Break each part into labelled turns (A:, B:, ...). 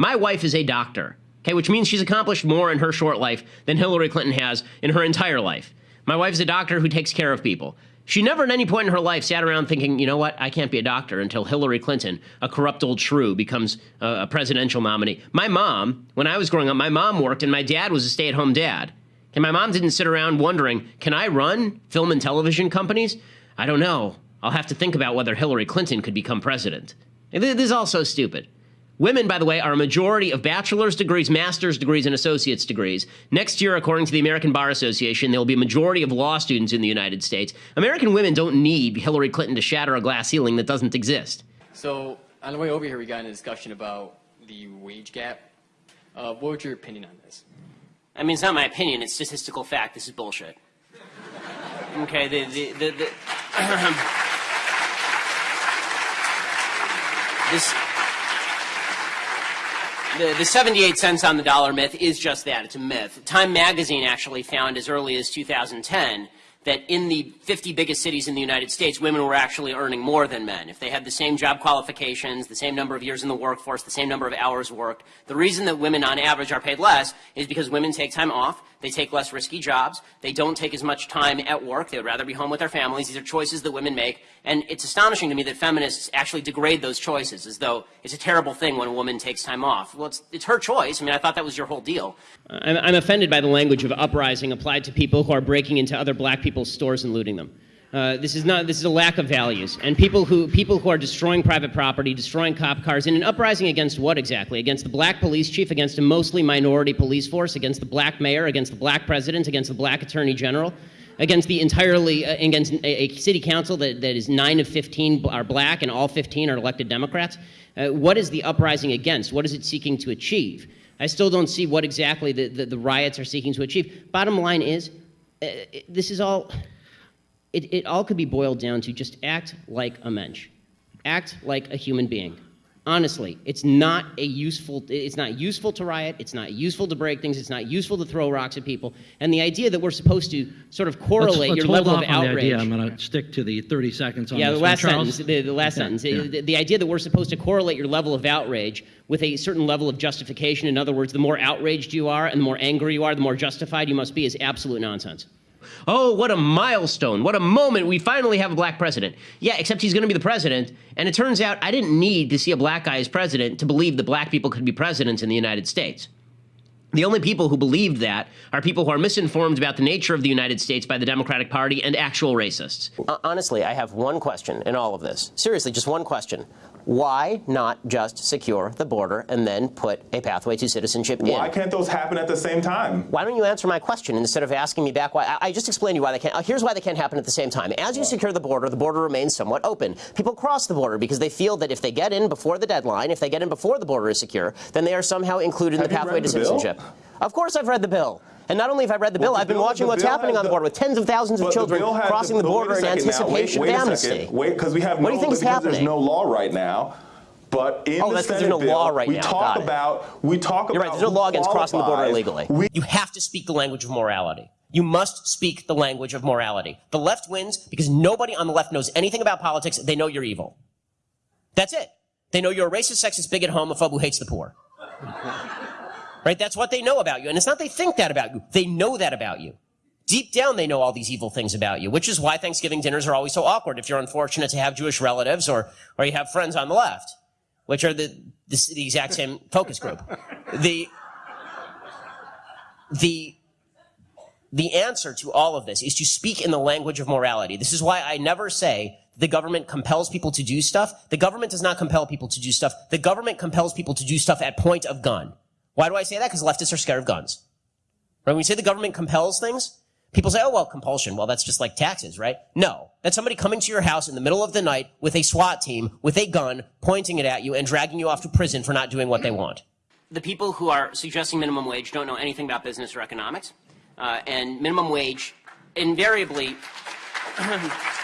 A: My wife is a doctor, okay, which means she's accomplished more in her short life than Hillary Clinton has in her entire life. My wife's a doctor who takes care of people. She never at any point in her life sat around thinking, you know what, I can't be a doctor until Hillary Clinton, a corrupt old shrew, becomes a, presidential nominee. My mom, when I was growing up, my mom worked and my dad was a stay at home dad. And my mom didn't sit around wondering, can I run film and television companies? I don't know. I'll have to think about whether Hillary Clinton could become president. This is all so stupid. Women, by the way, are a majority of bachelor's degrees, master's degrees, and associate's degrees. Next year, according to the American Bar Association, there will be a majority of law students in the United States. American women don't need Hillary Clinton to shatter a glass ceiling that doesn't exist.
B: So, on the way over here, we got in a discussion about the wage gap. Uh, what would your opinion on this?
A: I mean, it's not my opinion, it's statistical fact. This is bullshit. Okay, the, the, the, the this the, the 78 cents on the dollar myth is just that. It's a myth. Time magazine actually found as early as 2010 that in the 50 biggest cities in the United States, women were actually earning more than men. If they had the same job qualifications, the same number of years in the workforce, the same number of hours worked, the reason that women on average are paid less is because women take time off, they take less risky jobs, they don't take as much time at work, they would rather be home with their families. These are choices that women make, and it's astonishing to me that feminists actually degrade those choices as though it's a terrible thing when a woman takes time off. Well, it's, it's her choice. I mean, I thought that was your whole deal. Uh, I'm, I'm offended by the language of uprising applied to people who are breaking into other black people's stores and looting them. Uh, this is not. This is a lack of values, and people who people who are destroying private property, destroying cop cars, in an uprising against what exactly? Against the black police chief, against a mostly minority police force, against the black mayor, against the black president, against the black attorney general, against the entirely uh, against a, a, city council that, that is nine of 15 are black and all 15 are elected Democrats. Uh, what is the uprising against? What is it seeking to achieve? I still don't see what exactly the, the, the riots are seeking to achieve. Bottom line is, Uh, this is all, it, it all could be boiled down to just act like a mensch. Act like a human being. Honestly, it's not a useful, it's not useful to riot, it's not useful to break things, it's not useful to throw rocks at people. And the idea that we're supposed to sort of correlate
C: let's, let's
A: your level of outrage.
C: I'm going to stick to the 30 seconds on
A: yeah,
C: this
A: the last
C: one.
A: sentence. The, the last
C: Okay,
A: sentence.
C: yeah.
A: The, the idea that we're supposed to correlate your level of outrage with a certain level of justification. In other words, the more outraged you are and the more angry you are, the more justified you must be is absolute nonsense. Oh, what a milestone. What a moment. We finally have a black president. Yeah, except he's going to be the president. And it turns out I didn't need to see a black guy as president to believe that black people could be presidents in the United States. The only people who believed that are people who are misinformed about the nature of the United States by the Democratic Party and actual racists. Honestly, I have one question in all of this. Seriously, just one question. Why not just secure the border and then put a pathway to citizenship
D: Why
A: in?
D: Why can't those happen at the same time?
A: Why don't you answer my question instead of asking me back why? I, I just explained to you why they can't. Uh, here's why they can't happen at the same time. As you secure the border, the border remains somewhat open. People cross the border because they feel that if they get in before the deadline, if they get in before the border is secure, then they are somehow included in
D: Have
A: the pathway
D: read
A: to
D: the bill?
A: citizenship. Of course I've read the bill. And not only have I read the
D: Well,
A: bill,
D: the
A: I've been
D: bill-
A: watching what's happening on the
D: the-
A: border with tens of thousands of children crossing the,
D: but
A: border in
D: now.
A: anticipation
D: wait, wait
A: of amnesty.
D: Wait, because we have
A: What do
D: no,
A: you think is
D: because there's no law right now. But in
A: Oh,
D: the Senate
A: there's no
D: bill,
A: law right
D: we
A: now.
D: talk
A: Got it.
D: about we talk
A: You're right. There's no law against crossing the border illegally.
D: We,
A: you have to speak the language of morality. You must speak the language of morality. The left wins because nobody on the left knows anything about politics. They know you're evil. That's it. They know you're a racist, sexist, bigot, homophobe who hates the poor. Right? That's what they know about you. And it's not they think that about you. They know that about you. Deep down, they know all these evil things about you, which is why Thanksgiving dinners are always so awkward if you're unfortunate to have Jewish relatives or, or you have friends on the left, which are the, the, the exact same focus group. The, the, the answer to all of this is to speak in the language of morality. This is why I never say the government compels people to do stuff. The government does not compel people to do stuff. The government compels people to do stuff at point of gun. Why do I say that? Because leftists are scared of guns. Right? When we say the government compels things, people say, oh, well, compulsion. Well, that's just like taxes, right? No. That's somebody coming to your house in the middle of the night with a SWAT team, with a gun, pointing it at you and dragging you off to prison for not doing what they want. The people who are suggesting minimum wage don't know anything about business or economics. Uh, and minimum wage invariably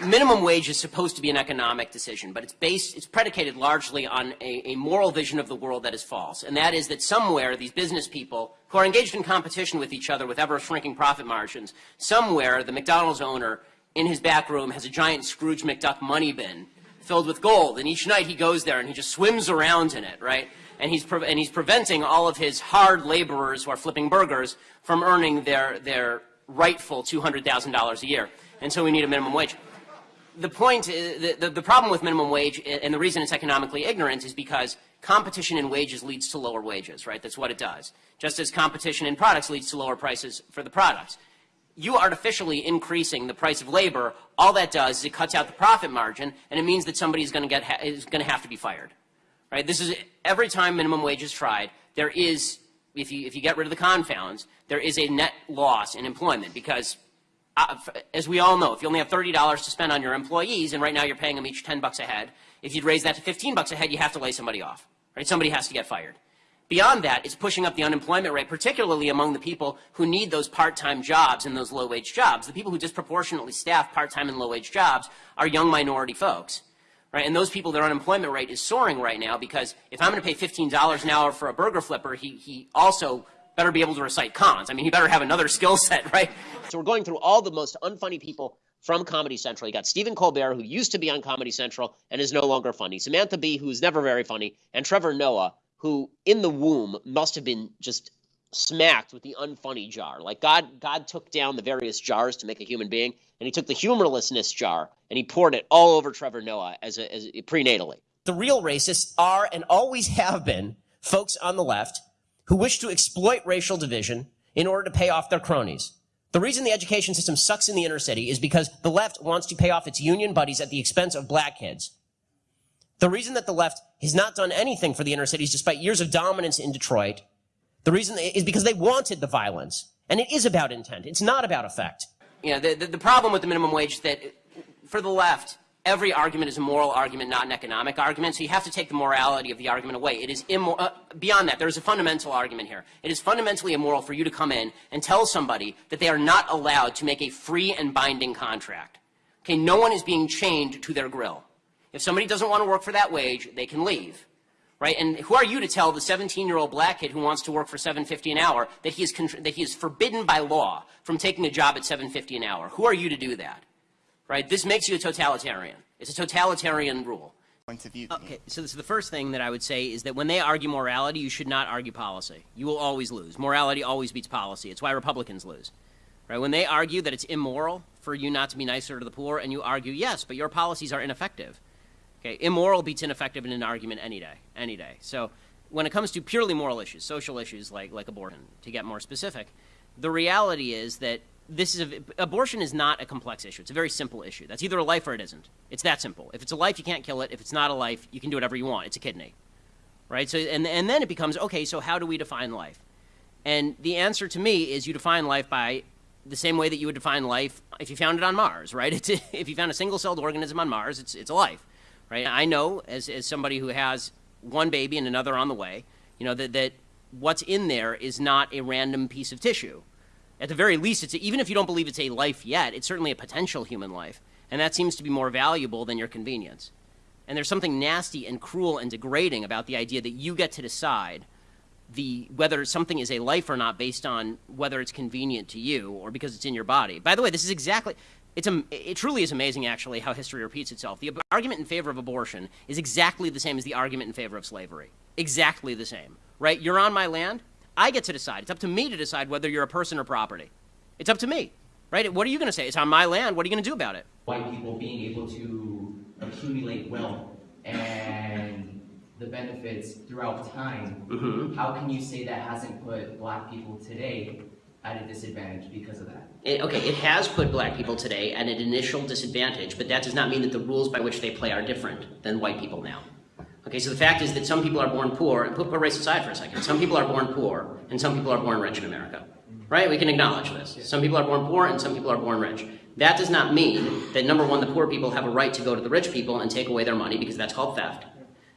A: minimum wage is supposed to be an economic decision, but it's based, it's predicated largely on a, a, moral vision of the world that is false. And that is that somewhere these business people who are engaged in competition with each other with ever shrinking profit margins, somewhere the McDonald's owner in his back room has a giant Scrooge McDuck money bin filled with gold. And each night he goes there and he just swims around in it, right? And he's, and he's preventing all of his hard laborers who are flipping burgers from earning their, their rightful $200,000 a year. And so we need a minimum wage the point, uh, the, the, the, problem with minimum wage and the reason it's economically ignorant is because competition in wages leads to lower wages, right? That's what it does. Just as competition in products leads to lower prices for the products. You artificially increasing the price of labor, all that does is it cuts out the profit margin and it means that somebody is going to get, is going to have to be fired, right? This is, every time minimum wage is tried, there is, if you, if you get rid of the confounds, there is a net loss in employment because as we all know, if you only have $30 to spend on your employees, and right now you're paying them each 10 bucks a head, if you'd raise that to 15 bucks a head, you have to lay somebody off, right? Somebody has to get fired. Beyond that, it's pushing up the unemployment rate, particularly among the people who need those part-time jobs and those low-wage jobs. The people who disproportionately staff part-time and low-wage jobs are young minority folks, right? And those people, their unemployment rate is soaring right now because if I'm going to pay $15 an hour for a burger flipper, he, he also better be able to recite cons. I mean, he better have another skill set, right? So we're going through all the most unfunny people from Comedy Central. You got Stephen Colbert, who used to be on Comedy Central and is no longer funny. Samantha Bee, who's never very funny, and Trevor Noah, who in the womb must have been just smacked with the unfunny jar. Like God, God took down the various jars to make a human being, and He took the humorlessness jar and He poured it all over Trevor Noah as, a, as a, prenatally. The real racists are and always have been folks on the left who wish to exploit racial division in order to pay off their cronies. The reason the education system sucks in the inner city is because the left wants to pay off its union buddies at the expense of black kids. The reason that the left has not done anything for the inner cities despite years of dominance in Detroit, the reason is because they wanted the violence. And it is about intent. It's not about effect. You know, the, the, the problem with the minimum wage that for the left, every argument is a moral argument, not an economic argument. So you have to take the morality of the argument away. It is immoral. Uh, beyond that, there is a fundamental argument here. It is fundamentally immoral for you to come in and tell somebody that they are not allowed to make a free and binding contract. Okay, no one is being chained to their grill. If somebody doesn't want to work for that wage, they can leave. Right? And who are you to tell the 17-year-old black kid who wants to work for 7.50 an hour that he is that he is forbidden by law from taking a job at 7.50 an hour? Who are you to do that? Right? This makes you a totalitarian. It's a totalitarian rule.
E: Point of view.
A: Okay, so this is the first thing that I would say is that when they argue morality, you should not argue policy. You will always lose. Morality always beats policy. It's why Republicans lose. Right? When they argue that it's immoral for you not to be nicer to the poor, and you argue, yes, but your policies are ineffective. Okay, immoral beats ineffective in an argument any day, any day. So when it comes to purely moral issues, social issues like, like abortion, to get more specific, the reality is that this is a, abortion is not a complex issue. It's a very simple issue. That's either a life or it isn't. It's that simple. If it's a life, you can't kill it. If it's not a life, you can do whatever you want. It's a kidney, right? So and and then it becomes okay. So how do we define life? And the answer to me is you define life by the same way that you would define life if you found it on Mars, right? It's, if you found a single-celled organism on Mars, it's it's a life, right? I know as as somebody who has one baby and another on the way, you know that that what's in there is not a random piece of tissue at the very least, it's a, even if you don't believe it's a life yet, it's certainly a potential human life. And that seems to be more valuable than your convenience. And there's something nasty and cruel and degrading about the idea that you get to decide the, whether something is a life or not based on whether it's convenient to you or because it's in your body. By the way, this is exactly, it's a, it truly is amazing, actually, how history repeats itself. The argument in favor of abortion is exactly the same as the argument in favor of slavery. Exactly the same, right? You're on my land. I get to decide. It's up to me to decide whether you're a person or property. It's up to me, right? What are you going to say? It's on my land. What are you going to do about it?
F: White people being able to accumulate wealth and the benefits throughout time,
A: mm-hmm.
F: how can you say that hasn't put black people today at a disadvantage because of that?
A: It, okay, it has put black people today at an initial disadvantage, but that does not mean that the rules by which they play are different than white people now. Okay, so the fact is that some people are born poor, and put, put race aside for a second, some people are born poor, and some people are born rich in America. Right? We can acknowledge this. Some people are born poor, and some people are born rich. That does not mean that, number one, the poor people have a right to go to the rich people and take away their money, because that's called theft.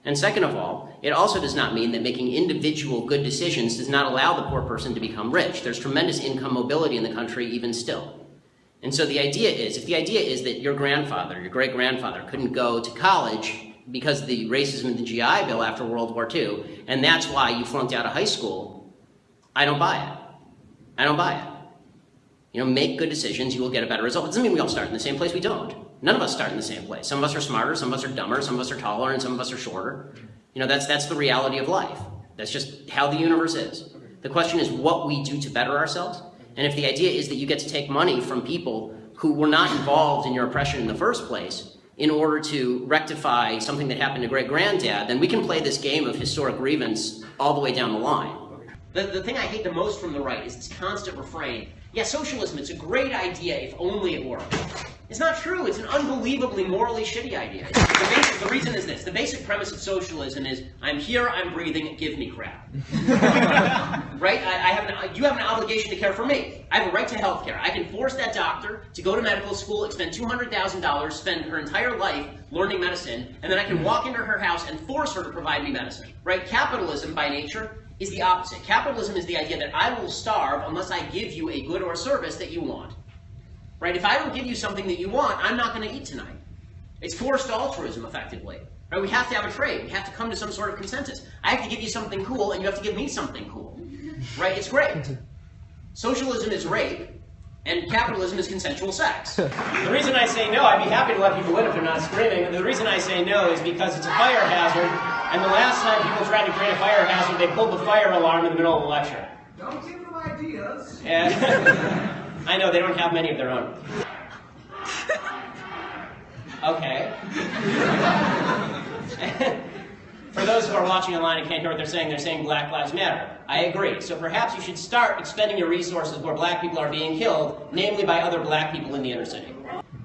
A: And second of all, it also does not mean that making individual good decisions does not allow the poor person to become rich. There's tremendous income mobility in the country even still. And so the idea is, if the idea is that your grandfather, your great-grandfather couldn't go to college because of the racism in the GI Bill after World War II, and that's why you flunked out of high school, I don't buy it. I don't buy it. you know, make good decisions, you will get a better result. It doesn't mean we all start in the same place. We don't. None of us start in the same place. Some of us are smarter, some of us are dumber, some of us are taller, and some of us are shorter. You know, that's, that's the reality of life. That's just how the universe is. The question is what we do to better ourselves. And if the idea is that you get to take money from people who were not involved in your oppression in the first place in order to rectify something that happened to great granddad, then we can play this game of historic grievance all the way down the line. The, the thing I hate the most from the right is this constant refrain. Yeah, socialism, it's a great idea if only it worked. It's not true. It's an unbelievably morally shitty idea. The, basic, the reason is this. The basic premise of socialism is, I'm here, I'm breathing, give me crap. right? I, I have an, you have an obligation to care for me. I have a right to health care. I can force that doctor to go to medical school, expend $200,000, spend her entire life learning medicine, and then I can walk into her house and force her to provide me medicine. Right? Capitalism, by nature, is the opposite. Capitalism is the idea that I will starve unless I give you a good or service that you want. Right? If I don't give you something that you want, I'm not going to eat tonight. It's forced altruism, effectively. Right? We have to have a trade. We have to come to some sort of consensus. I have to give you something cool, and you have to give me something cool. Right? It's great. Socialism is rape, and capitalism is consensual sex. the reason I say no, I'd be happy to let people in if they're not screaming. The reason I say no is because it's a fire hazard, and the last time people tried to create a fire hazard, they pulled the fire alarm in the middle of the lecture.
E: Don't give them ideas.
A: And I know they don't have many of their own. Okay. For those who are watching online and can't hear what they're saying, they're saying Black Lives Matter. I agree. So perhaps you should start expending your resources where black people are being killed, namely by other black people in the inner city.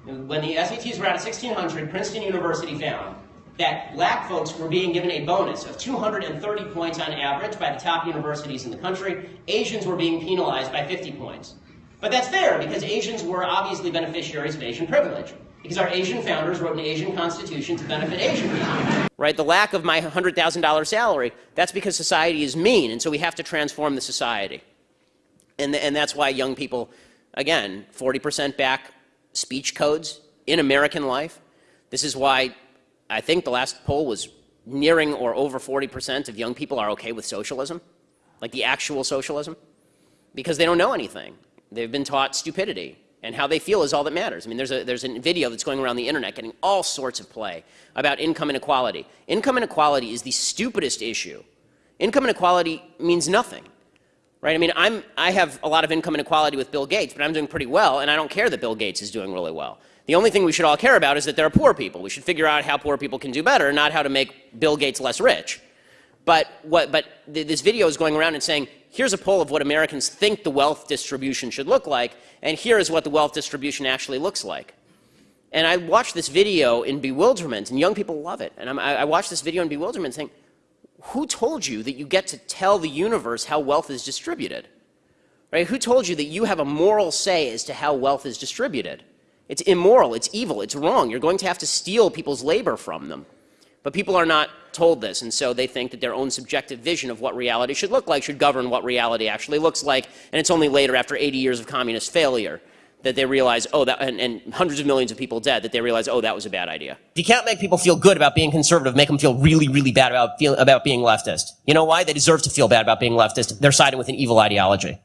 A: When the SATs were out of 1600, Princeton University found that black folks were being given a bonus of 230 points on average by the top universities in the country. Asians were being penalized by 50 points. But that's fair because Asians were obviously beneficiaries of Asian privilege. Because our Asian founders wrote an Asian constitution to benefit Asian people. Right? The lack of my $100,000 salary, that's because society is mean, and so we have to transform the society. And, and that's why young people, again, 40% back speech codes in American life. This is why I think the last poll was nearing or over 40% of young people are okay with socialism, like the actual socialism, because they don't know anything. They've been taught stupidity, and how they feel is all that matters. I mean, there's a, there's a video that's going around the internet getting all sorts of play about income inequality. Income inequality is the stupidest issue. Income inequality means nothing, right? I mean, I'm, I have a lot of income inequality with Bill Gates, but I'm doing pretty well, and I don't care that Bill Gates is doing really well. The only thing we should all care about is that there are poor people. We should figure out how poor people can do better, not how to make Bill Gates less rich. But, what, but th this video is going around and saying, here's a poll of what Americans think the wealth distribution should look like, and here is what the wealth distribution actually looks like. And I watched this video in bewilderment, and young people love it. And I'm, I watched this video in bewilderment saying, who told you that you get to tell the universe how wealth is distributed? Right? Who told you that you have a moral say as to how wealth is distributed? It's immoral, it's evil, it's wrong. You're going to have to steal people's labor from them. But people are not told this, and so they think that their own subjective vision of what reality should look like should govern what reality actually looks like, and it's only later, after 80 years of communist failure, that they realize, oh, that, and, and, hundreds of millions of people dead, that they realize, oh, that was a bad idea. If you can't make people feel good about being conservative, make them feel really, really bad about, feel, about being leftist. You know why? They deserve to feel bad about being leftist. They're siding with an evil ideology.